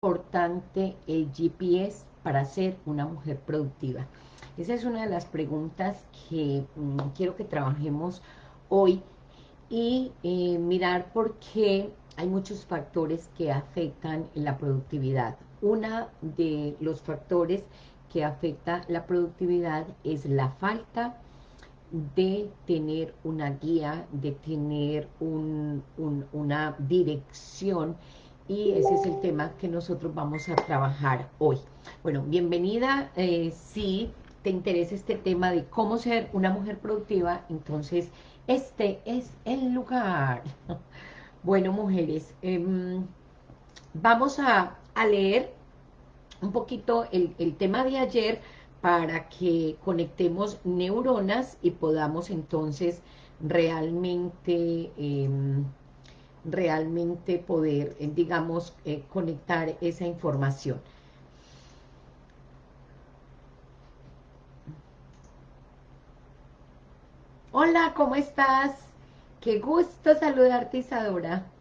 importante el GPS para ser una mujer productiva? Esa es una de las preguntas que mm, quiero que trabajemos hoy y eh, mirar por qué hay muchos factores que afectan la productividad. Una de los factores que afecta la productividad es la falta de tener una guía, de tener una dirección y ese es el tema que nosotros vamos a trabajar hoy. Bueno, bienvenida, eh, si te interesa este tema de cómo ser una mujer productiva, entonces este es el lugar. Bueno, mujeres, em, vamos a, leer un poquito el, tema de ayer para que conectemos neuronas y podamos entonces realmente... Em, realmente poder, eh, digamos, eh, conectar esa información. Hola, ¿cómo estás? Qué gusto saludarte, Isadora.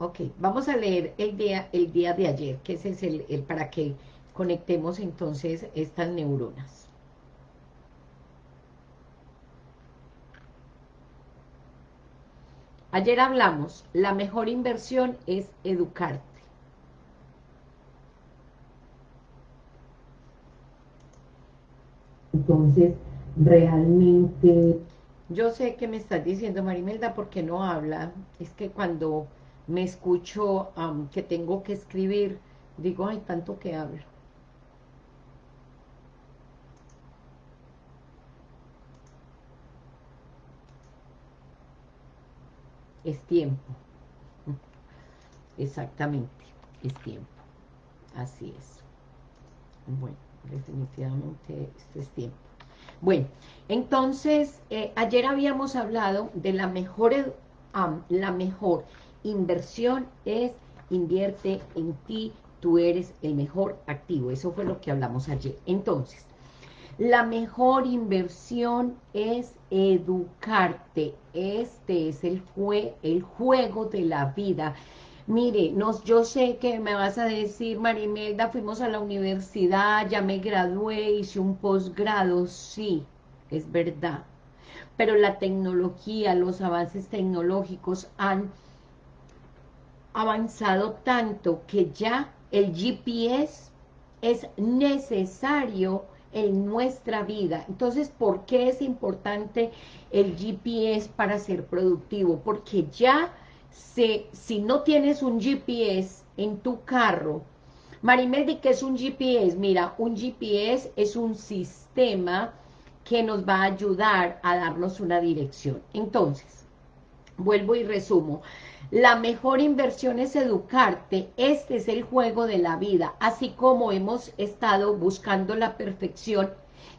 Ok, vamos a leer el día, el día de ayer, que ese es el, el para que conectemos entonces estas neuronas. Ayer hablamos, la mejor inversión es educarte. Entonces, realmente... Yo sé que me estás diciendo, Marimelda, ¿por qué no habla? Es que cuando me escucho que tengo que escribir, digo, hay tanto que hablo. Es tiempo. Exactamente, es tiempo. Así es. Bueno, definitivamente es tiempo. Bueno, entonces, eh, ayer habíamos hablado de la mejor, la mejor inversión es invierte en ti, tú eres el mejor activo. Eso fue lo que hablamos ayer. Entonces, la mejor inversión es educarte. Este es el, el juego de la vida. Mire, nos, yo sé que me vas a decir, Marimelda, fuimos a la universidad, ya me gradué, hice un posgrado. Sí, es verdad. Pero la tecnología, los avances tecnológicos han avanzado tanto que ya el GPS es necesario en nuestra vida. Entonces, ¿por qué es importante el GPS para ser productivo? Porque ya se, si no tienes un GPS en tu carro, Marimeldi, ¿qué es un GPS? Mira, un GPS es un sistema que nos va a ayudar a darnos una dirección. Entonces, vuelvo y resumo. La mejor inversión es educarte, este es el juego de la vida, así como hemos estado buscando la perfección,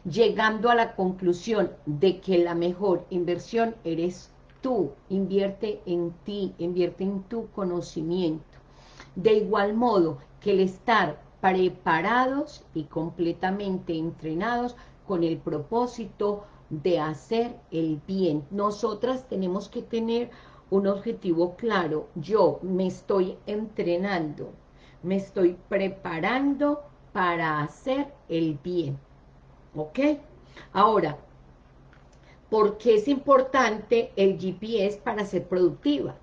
llegando a la conclusión de que la mejor inversión eres tú, invierte en ti, invierte en tu conocimiento. De igual modo que el estar preparados y completamente entrenados con el propósito de hacer el bien. Nosotras tenemos que tener un objetivo claro. Yo me estoy entrenando, me estoy preparando para hacer el bien. ¿Ok? Ahora, ¿por qué es importante el GPS para ser productiva?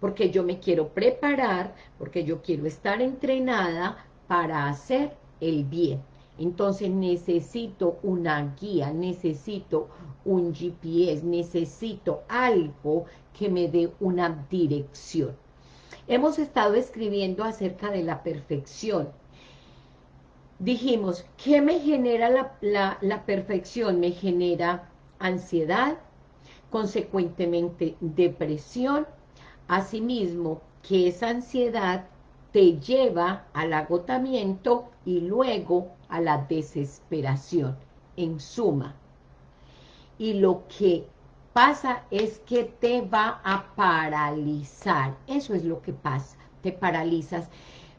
Porque yo me quiero preparar, porque yo quiero estar entrenada para hacer el bien. Entonces necesito una guía, necesito un GPS, necesito algo que me dé una dirección. Hemos estado escribiendo acerca de la perfección. Dijimos, ¿qué me genera la, la perfección? Me genera ansiedad, consecuentemente depresión, asimismo que esa ansiedad te lleva al agotamiento y luego a la desesperación, en suma. Y lo que pasa es que te va a paralizar, eso es lo que pasa, te paralizas.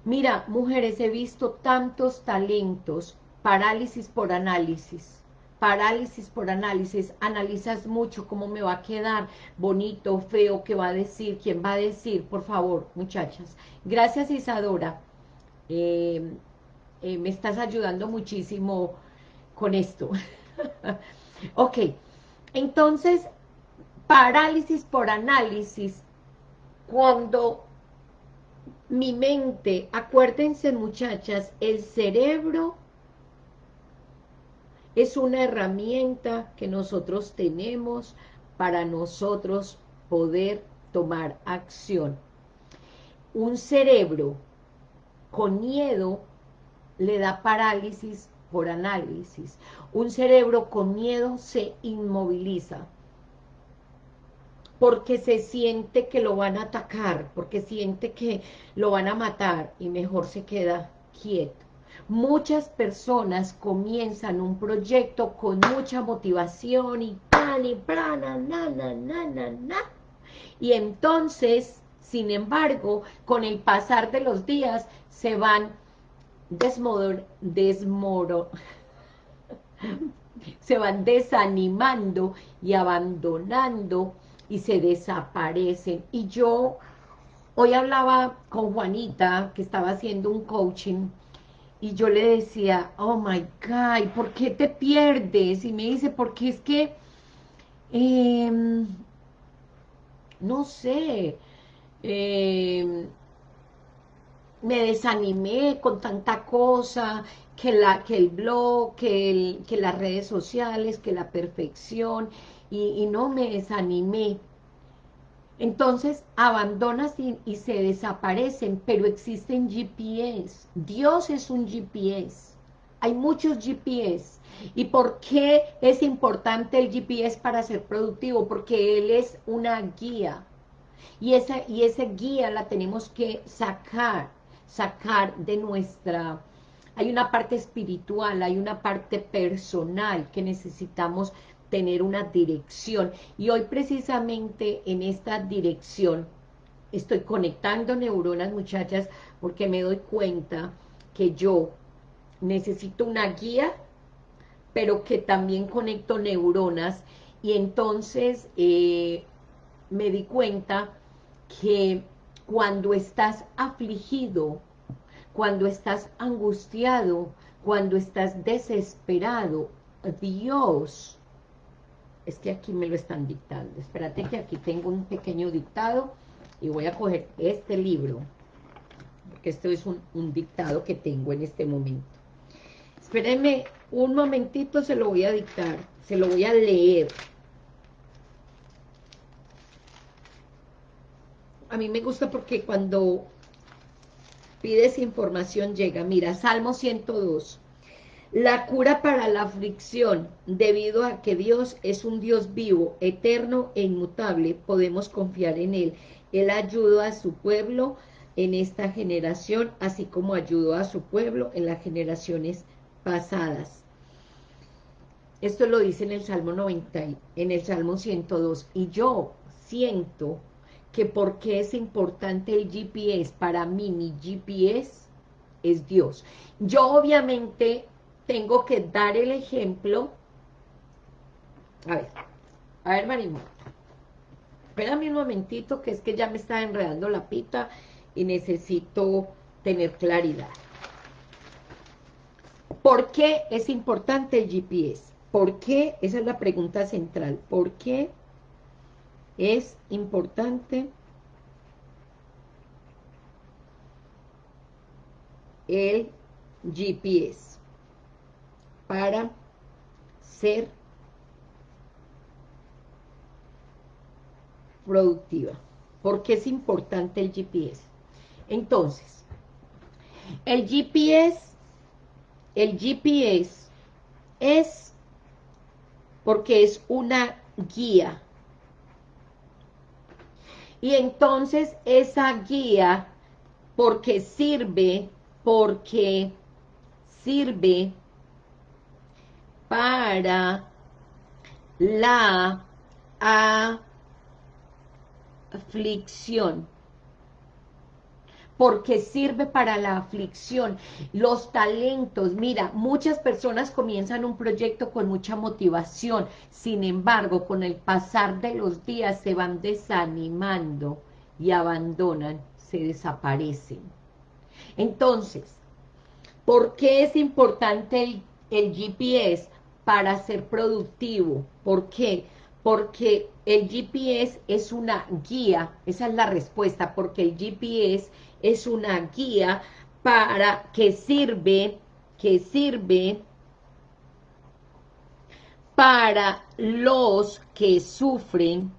Mira, mujeres, he visto tantos talentos, parálisis por análisis, parálisis por análisis, analizas mucho cómo me va a quedar, bonito, feo, qué va a decir, quién va a decir, por favor, muchachas. Gracias Isadora, eh, eh, me estás ayudando muchísimo con esto. ok, entonces, parálisis por análisis, cuando mi mente, acuérdense muchachas, el cerebro es una herramienta que nosotros tenemos para nosotros poder tomar acción. Un cerebro con miedo le da parálisis por análisis. Un cerebro con miedo se inmoviliza porque se siente que lo van a atacar, porque siente que lo van a matar y mejor se queda quieto. Muchas personas comienzan un proyecto con mucha motivación y tan y prana, na, na, na, na, na. Y entonces, sin embargo, con el pasar de los días, se van desmoro, desmoro, se van desanimando y abandonando y se desaparecen. Y yo hoy hablaba con Juanita, que estaba haciendo un coaching, y yo le decía, oh my God, ¿por qué te pierdes? Y me dice, porque es que, em, no sé, em, me desanimé con tanta cosa, que, la, que el blog, que, que las redes sociales, que la perfección, y, no me desanimé. Entonces abandonas y, se desaparecen, pero existen GPS. Dios es un GPS. Hay muchos GPS. ¿Y por qué es importante el GPS para ser productivo? Porque Él es una guía. Y esa, y esa guía la tenemos que sacar, sacar de nuestra... Hay una parte espiritual, hay una parte personal que necesitamos tener una dirección. Y hoy precisamente en esta dirección estoy conectando neuronas, muchachas, porque me doy cuenta que yo necesito una guía, pero que también conecto neuronas, y entonces eh, me di cuenta que cuando estás afligido, cuando estás angustiado, cuando estás desesperado, Dios es que aquí me lo están dictando. Espérate que aquí tengo un pequeño dictado y voy a coger este libro, porque esto es un, dictado que tengo en este momento. Espérenme un momentito, se lo voy a dictar, se lo voy a leer. A mí me gusta porque cuando pides información llega. Mira, Salmo 102. La cura para la aflicción, debido a que Dios es un Dios vivo, eterno e inmutable, podemos confiar en Él. Él ayudó a su pueblo en esta generación, así como ayudó a su pueblo en las generaciones pasadas. Esto lo dice en el Salmo 90, en el Salmo 102. Y yo siento que porque es importante el GPS, para mí mi GPS es Dios. Yo obviamente tengo que dar el ejemplo. A ver, a ver, Marimo. Espérame un momentito, que es que ya me está enredando la pita y necesito tener claridad. ¿Por qué es importante el GPS? ¿Por qué? Esa es la pregunta central. ¿Por qué es importante el GPS? Para ser productiva. porque es importante el GPS? Entonces, el GPS, el GPS es porque es una guía. Y entonces esa guía, porque sirve, porque sirve para la aflicción. porque sirve para la aflicción. Los talentos, mira, muchas personas comienzan un proyecto con mucha motivación, sin embargo, con el pasar de los días se van desanimando y abandonan, se desaparecen. Entonces, ¿por qué es importante el, el GPS para ser productivo? ¿Por qué? Porque el GPS es una guía, esa es la respuesta, porque el GPS es una guía para que sirve, que sirve para los que sufren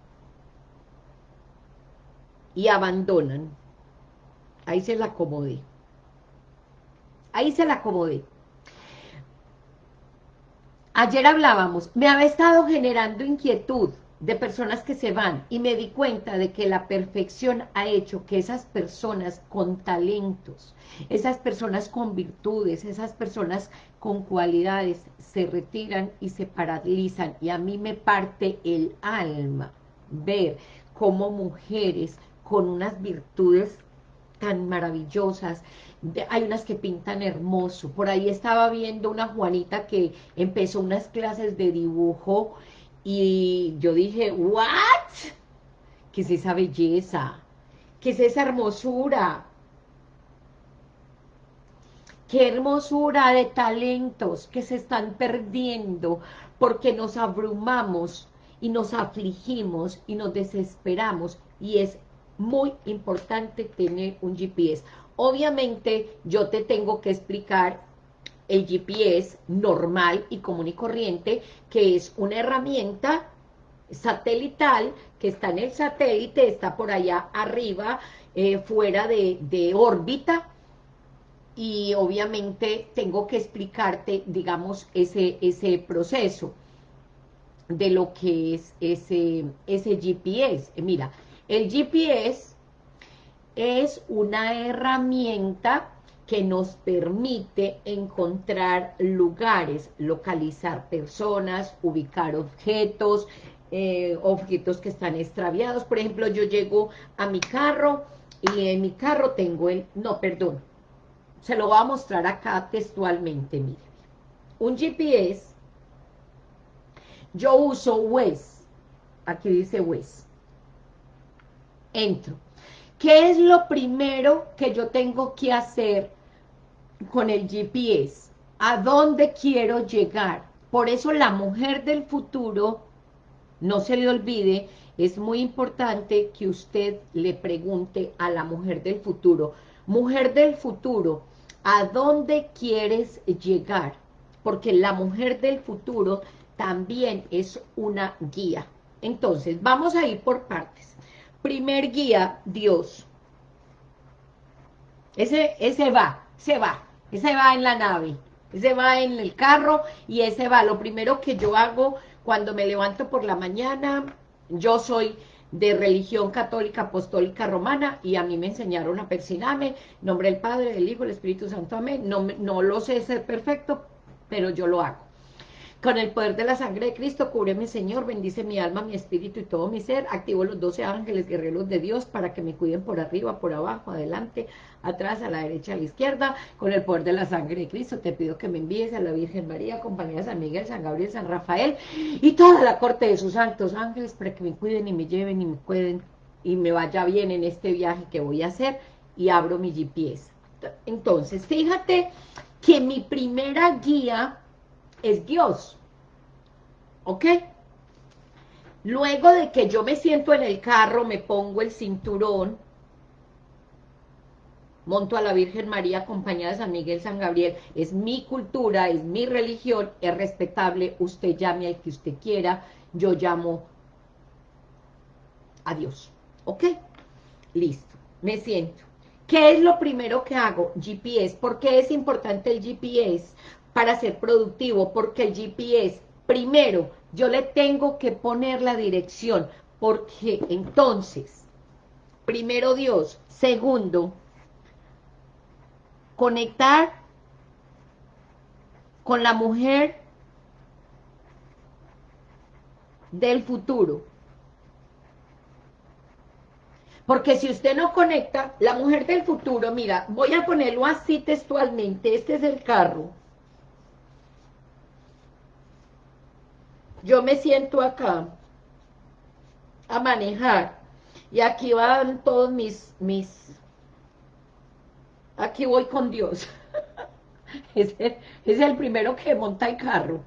y abandonan. Ahí se la acomodé. Ahí se la acomodé. Ayer hablábamos, me había estado generando inquietud de personas que se van y me di cuenta de que la perfección ha hecho que esas personas con talentos, esas personas con virtudes, esas personas con cualidades se retiran y se paralizan. Y a mí me parte el alma ver cómo mujeres con unas virtudes tan maravillosas, hay unas que pintan hermoso, por ahí estaba viendo una Juanita que empezó unas clases de dibujo y yo dije, ¿what? ¿Qué es esa belleza? ¿Qué es esa hermosura? Qué hermosura de talentos que se están perdiendo porque nos abrumamos y nos afligimos y nos desesperamos y es muy importante tener un GPS. Obviamente yo te tengo que explicar el GPS normal y común y corriente, que es una herramienta satelital que está en el satélite, está por allá arriba, eh, fuera de, de órbita, y obviamente tengo que explicarte, digamos, ese, ese proceso de lo que es ese, ese GPS. Mira, el GPS es una herramienta que nos permite encontrar lugares, localizar personas, ubicar objetos, eh, objetos que están extraviados. Por ejemplo, yo llego a mi carro y en mi carro tengo el... No, perdón. Se lo voy a mostrar acá textualmente, mire. Un GPS, yo uso Waze. Aquí dice Waze. Entro. ¿Qué es lo primero que yo tengo que hacer con el GPS, a dónde quiero llegar. Por eso la mujer del futuro, no se le olvide, es muy importante que usted le pregunte a la mujer del futuro, mujer del futuro, ¿a dónde quieres llegar? Porque la mujer del futuro también es una guía. Entonces, vamos a ir por partes. Primer guía, Dios. Ese, ese va, se va ese va en la nave, ese va en el carro y ese va. Lo primero que yo hago cuando me levanto por la mañana, yo soy de religión católica apostólica romana y a mí me enseñaron a persinarme, nombre del Padre, del Hijo, del Espíritu Santo, amén. No, no lo sé ser perfecto, pero yo lo hago. Con el poder de la sangre de Cristo, cúbreme, Señor, bendice mi alma, mi espíritu y todo mi ser. Activo los doce ángeles guerreros de Dios para que me cuiden por arriba, por abajo, adelante, atrás, a la derecha, a la izquierda. Con el poder de la sangre de Cristo, te pido que me envíes a la Virgen María, compañía San Miguel, San Gabriel, San Rafael y toda la corte de sus santos ángeles para que me cuiden y me lleven y me cuiden y me vaya bien en este viaje que voy a hacer y abro mi GPS. Entonces, fíjate que mi primera guía es Dios. ¿Ok? Luego de que yo me siento en el carro, me pongo el cinturón, monto a la Virgen María acompañada de San Miguel, San Gabriel, es mi cultura, es mi religión, es respetable, usted llame al que usted quiera, yo llamo a Dios, ¿ok? Listo, me siento. ¿Qué es lo primero que hago? GPS. ¿Por qué es importante el GPS? Para ser productivo, porque el GPS, primero, yo le tengo que poner la dirección, porque entonces, primero Dios, segundo, conectar con la mujer del futuro. Porque si usted no conecta, la mujer del futuro, mira, voy a ponerlo así textualmente, este es el carro. Yo me siento acá a manejar y aquí van todos mis, mis, aquí voy con Dios. es, es el primero que monta el carro.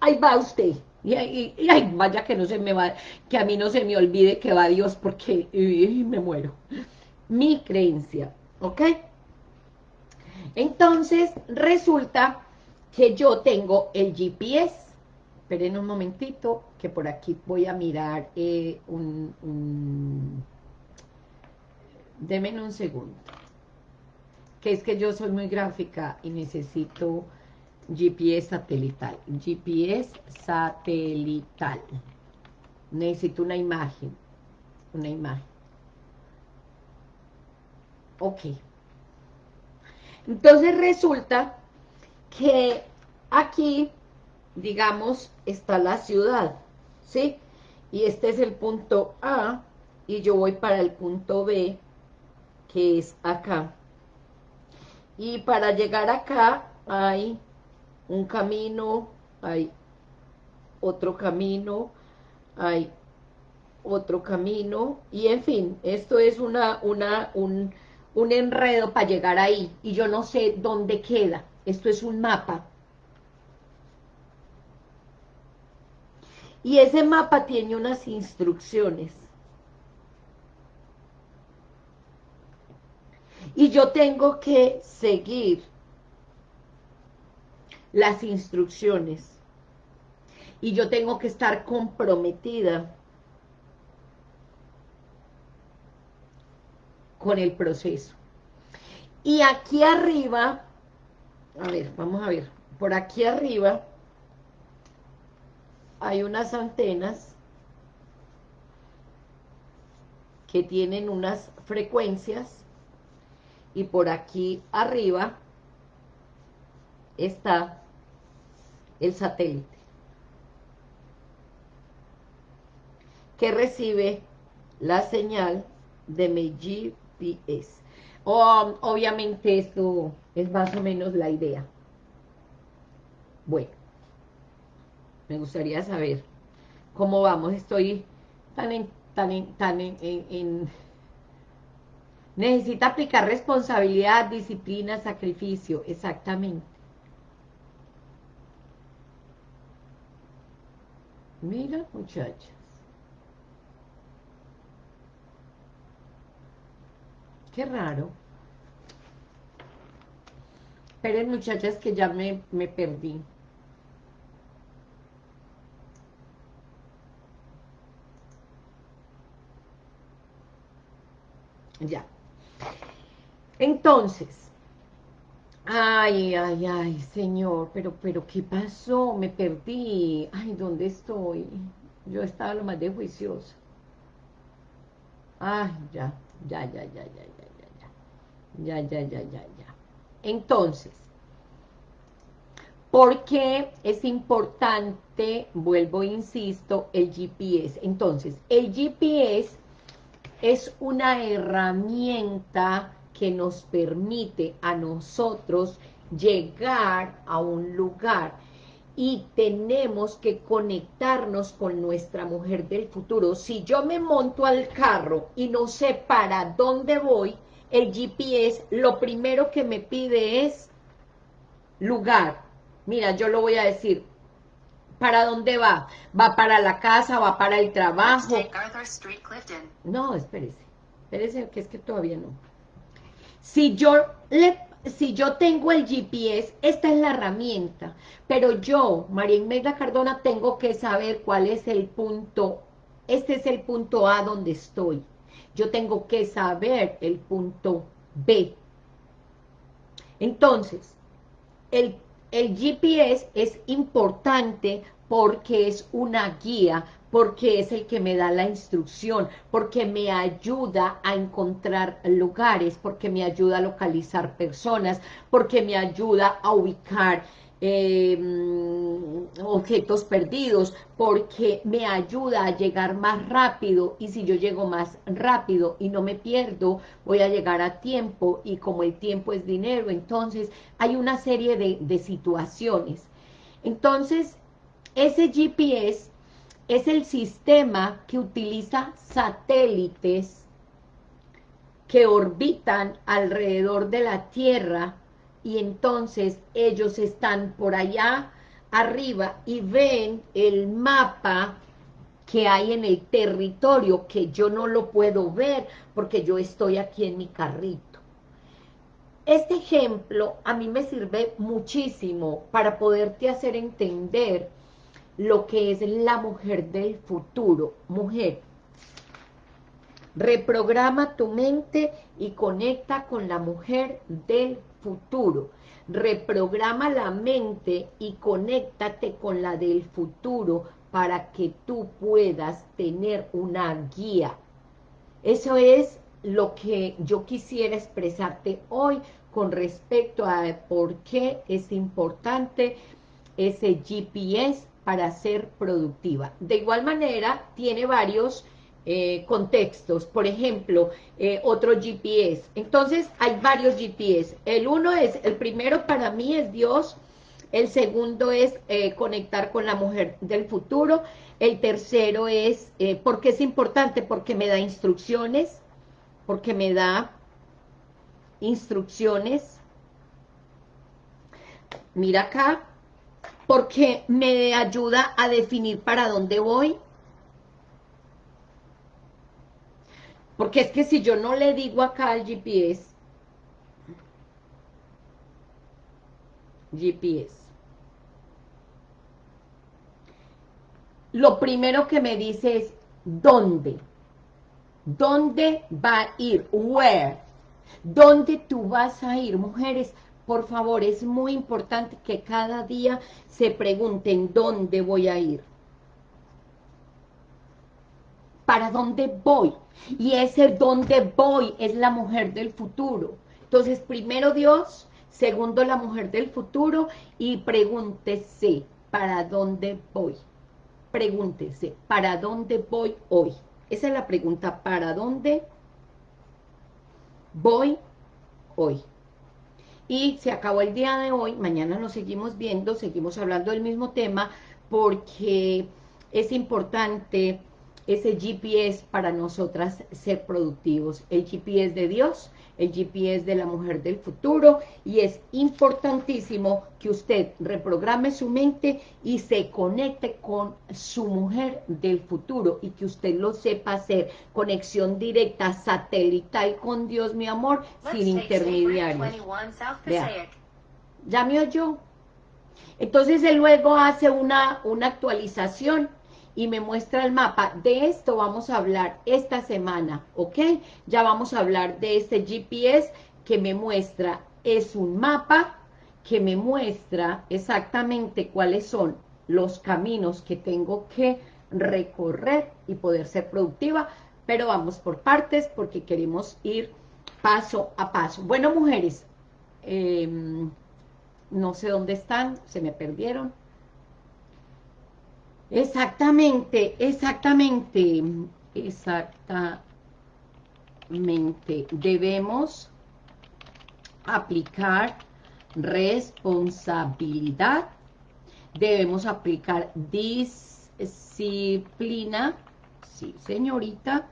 Ahí va usted. Y, ay, vaya que no se me va, que a mí no se me olvide que va Dios porque me muero. Mi creencia, ¿ok? Entonces, resulta que yo tengo el GPS. Esperen un momentito, que por aquí voy a mirar eh, un, un... Deme un segundo. Que es que yo soy muy gráfica y necesito GPS satelital. GPS satelital. Necesito una imagen. Una imagen. Ok. Entonces resulta que aquí, digamos, está la ciudad, ¿sí? Y este es el punto A, y yo voy para el punto B, que es acá. Y para llegar acá hay un camino, hay otro camino, hay otro camino, y en fin, esto es una, una, un, un enredo para llegar ahí, y yo no sé dónde queda, esto es un mapa. Y ese mapa tiene unas instrucciones. Y yo tengo que seguir las instrucciones. Y yo tengo que estar comprometida con el proceso. Y aquí arriba, a ver, vamos a ver, por aquí arriba hay unas antenas que tienen unas frecuencias y por aquí arriba está el satélite, que recibe la señal de mi GPS. obviamente esto es más o menos la idea. Bueno, me gustaría saber cómo vamos. Estoy tan en, tan tan en, necesita aplicar responsabilidad, disciplina, sacrificio, exactamente. Mira, muchachas. Qué raro. Esperen, muchachas, que ya me, me perdí. Ya. Entonces, Ay, ay, ay, señor, pero, pero, ¿qué pasó? Me perdí. Ay, ¿dónde estoy? Yo estaba lo más de juiciosa. Ay, ya, ya, ya, ya, ya, ya, ya, ya, ya, ya, ya, ya. Entonces, ¿por qué es importante, vuelvo, insisto, el GPS? Entonces, el GPS es una herramienta que nos permite a nosotros llegar a un lugar y tenemos que conectarnos con nuestra mujer del futuro. Si yo me monto al carro y no sé para dónde voy, el GPS lo primero que me pide es lugar. Mira, yo lo voy a decir. ¿Para dónde va? ¿Va para la casa? ¿Va para el trabajo? No, espérese. Espérese que es que todavía no. Si yo, le, si yo tengo el GPS, esta es la herramienta, pero yo, María Imelda Cardona, tengo que saber cuál es el punto, este es el punto A donde estoy. Yo tengo que saber el punto B. Entonces, el, el GPS es importante porque es una guía porque es el que me da la instrucción, porque me ayuda a encontrar lugares, porque me ayuda a localizar personas, porque me ayuda a ubicar em, objetos perdidos, porque me ayuda a llegar más rápido, y si yo llego más rápido y no me pierdo, voy a llegar a tiempo, y como el tiempo es dinero, entonces hay una serie de, de situaciones. Entonces, ese GPS es el sistema que utiliza satélites que orbitan alrededor de la Tierra y entonces ellos están por allá arriba y ven el mapa que hay en el territorio, que yo no lo puedo ver porque yo estoy aquí en mi carrito. Este ejemplo a mí me sirve muchísimo para poderte hacer entender lo que es la mujer del futuro. Mujer, reprograma tu mente y conecta con la mujer del futuro. Reprograma la mente y conéctate con la del futuro para que tú puedas tener una guía. Eso es lo que yo quisiera expresarte hoy con respecto a por qué es importante ese GPS para ser productiva. De igual manera, tiene varios eh, contextos, por ejemplo, eh, otro GPS. Entonces, hay varios GPS. El uno es, el primero para mí es Dios, el segundo es eh, conectar con la mujer del futuro, el tercero es, ¿por qué es importante? Porque me da instrucciones, porque me da instrucciones. Mira acá, porque me ayuda a definir para dónde voy, Porque es que si yo no le digo acá al GPS, GPS, lo primero que me dice es, ¿dónde? ¿Dónde va a ir? Where? ¿Dónde tú vas a ir? Mujeres, por favor, es muy importante que cada día se pregunten, ¿dónde voy a ir? ¿Para dónde voy? Y ese dónde voy es la mujer del futuro. Entonces, primero Dios, segundo la mujer del futuro, y pregúntese, ¿para dónde voy? Pregúntese, ¿para dónde voy hoy? Esa es la pregunta, ¿para dónde voy hoy? Y se acabó el día de hoy, mañana nos seguimos viendo, seguimos hablando del mismo tema, porque es importante ese GPS para nosotras ser productivos. El GPS de Dios, el GPS de la mujer del futuro y es importantísimo que usted reprograme su mente y se conecte con su mujer del futuro y que usted lo sepa hacer, conexión directa satelital con Dios, mi amor, sin intermediarios. ¿Ya me oyó? Entonces él luego hace una, una actualización y me muestra el mapa. De esto vamos a hablar esta semana, ¿ok? Ya vamos a hablar de este GPS que me muestra, es un mapa que me muestra exactamente cuáles son los caminos que tengo que recorrer y poder ser productiva, pero vamos por partes porque queremos ir paso a paso. Bueno, mujeres, em, no sé dónde están, se me perdieron. Exactamente, exactamente, exactamente. Debemos aplicar responsabilidad, debemos aplicar disciplina, sí señorita,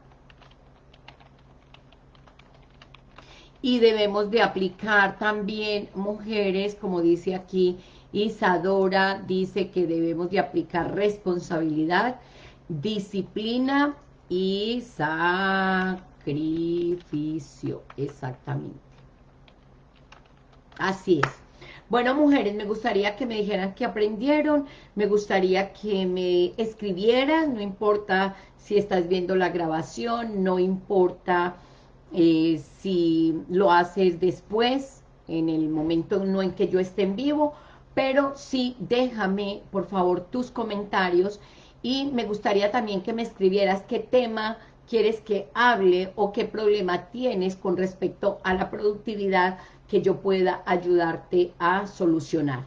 y debemos de aplicar también mujeres, como dice aquí, Isadora dice que debemos de aplicar responsabilidad, disciplina y sacrificio, exactamente. Así es. Bueno, mujeres, me gustaría que me dijeran que aprendieron, me gustaría que me escribieran, no importa si estás viendo la grabación, no importa eh, si lo haces después, en el momento no en que yo esté en vivo, pero sí déjame, por favor, tus comentarios y me gustaría también que me escribieras qué tema quieres que hable o qué problema tienes con respecto a la productividad que yo pueda ayudarte a solucionar.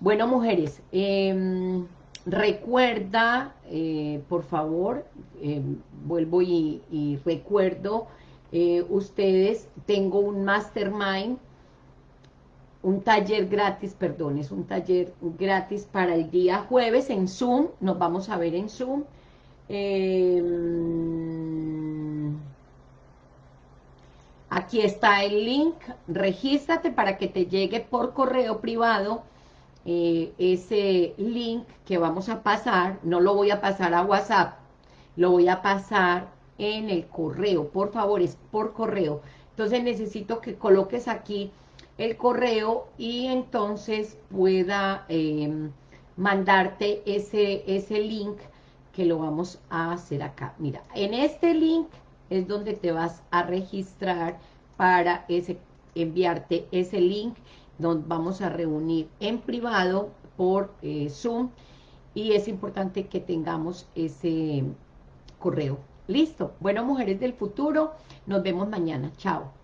Bueno, mujeres, em, recuerda, eh, por favor, em, vuelvo y, recuerdo, eh, ustedes, tengo un mastermind, un taller gratis, perdón, es un taller gratis para el día jueves en Zoom, nos vamos a ver en Zoom. Em, aquí está el link, regístrate para que te llegue por correo privado eh, ese link que vamos a pasar, no lo voy a pasar a WhatsApp, lo voy a pasar en el correo, por favor, es por correo. Entonces necesito que coloques aquí el correo y entonces pueda em, mandarte ese, ese link que lo vamos a hacer acá. Mira, en este link es donde te vas a registrar para ese, enviarte ese link nos vamos a reunir en privado por eh, Zoom y es importante que tengamos ese correo. Listo. Bueno, mujeres del futuro, nos vemos mañana. Chao.